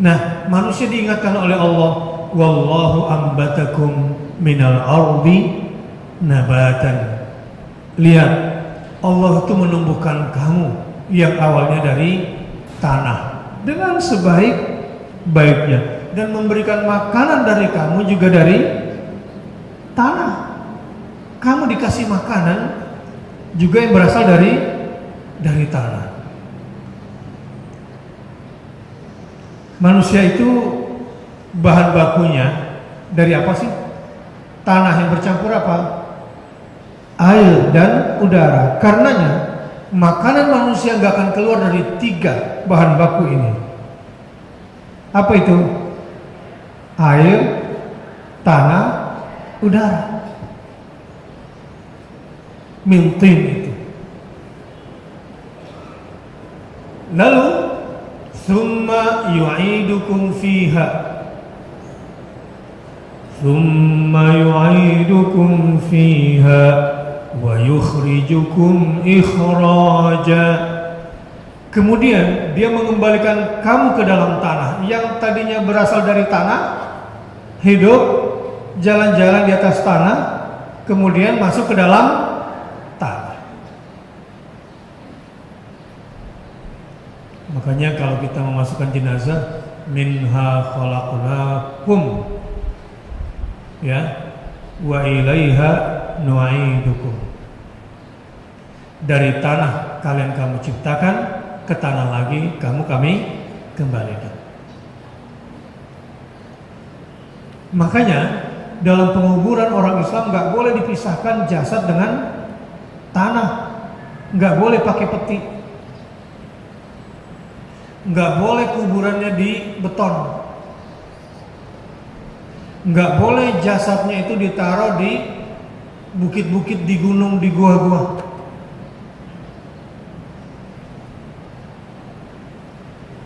Nah, manusia diingatkan oleh Allah, wallahu ambatakum minal ardi nabatan. Lihat, Allah itu menumbuhkan kamu yang awalnya dari tanah dengan sebaik-baiknya dan memberikan makanan dari kamu juga dari tanah. Kamu dikasih makanan juga yang berasal dari dari tanah. Manusia itu bahan bakunya dari apa sih? Tanah yang bercampur apa? Air dan udara. Karenanya makanan manusia nggak akan keluar dari tiga bahan baku ini. Apa itu? Air, tanah, udara. Mintin itu. Lalu Thumma yu'idukum fiha. Yu'idukum fiha Wa yukhrijukum ikhraja. Kemudian dia mengembalikan kamu ke dalam tanah Yang tadinya berasal dari tanah Hidup Jalan-jalan di atas tanah Kemudian masuk ke dalam Makanya kalau kita memasukkan jenazah minha khalaqnakum ya wa ilaiha nu'idukum. Dari tanah kalian kamu ciptakan, ke tanah lagi kamu kami kembalikan. Makanya dalam penguburan orang Islam nggak boleh dipisahkan jasad dengan tanah, nggak boleh pakai peti nggak boleh kuburannya di beton. Nggak boleh jasadnya itu ditaruh di bukit-bukit di gunung di gua-gua.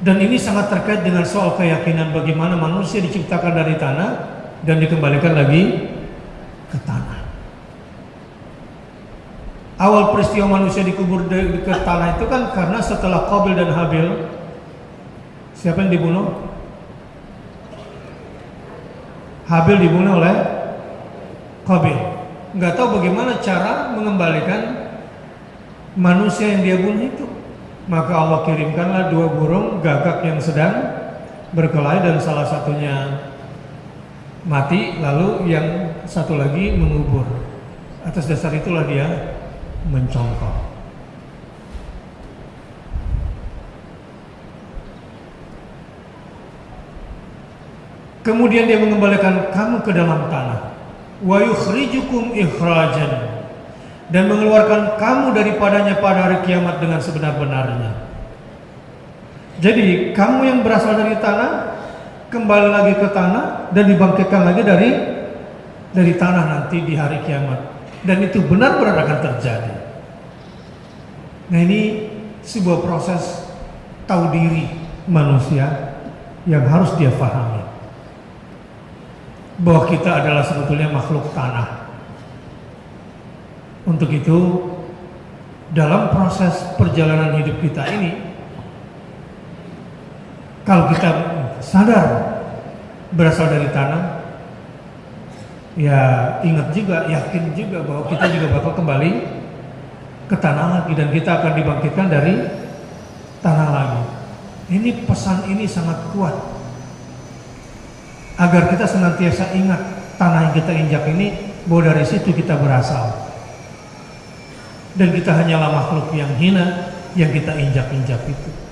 Dan ini sangat terkait dengan soal keyakinan bagaimana manusia diciptakan dari tanah dan dikembalikan lagi ke tanah. Awal peristiwa manusia dikubur ke tanah itu kan karena setelah Qabil dan Habil Siapa yang dibunuh? Habil dibunuh oleh Qabil. Nggak tahu bagaimana cara mengembalikan manusia yang dia bunuh itu. Maka Allah kirimkanlah dua burung gagak yang sedang berkelahi dan salah satunya mati lalu yang satu lagi mengubur. Atas dasar itulah dia mencongkok. Kemudian dia mengembalikan kamu ke dalam tanah. Wa yukhrijukum ikhrajan dan mengeluarkan kamu daripadanya pada hari kiamat dengan sebenar-benarnya. Jadi kamu yang berasal dari tanah kembali lagi ke tanah dan dibangkitkan lagi dari dari tanah nanti di hari kiamat. Dan itu benar-benar akan terjadi. Nah ini sebuah proses tahu diri manusia yang harus dia pahami bahwa kita adalah sebetulnya makhluk tanah. Untuk itu, dalam proses perjalanan hidup kita ini, kalau kita sadar berasal dari tanah, ya ingat juga, yakin juga bahwa kita juga bakal kembali ke tanah lagi dan kita akan dibangkitkan dari tanah lagi. Ini pesan ini sangat kuat agar kita senantiasa ingat tanah yang kita injak ini bahwa dari situ kita berasal. Dan kita hanyalah makhluk yang hina yang kita injak-injak itu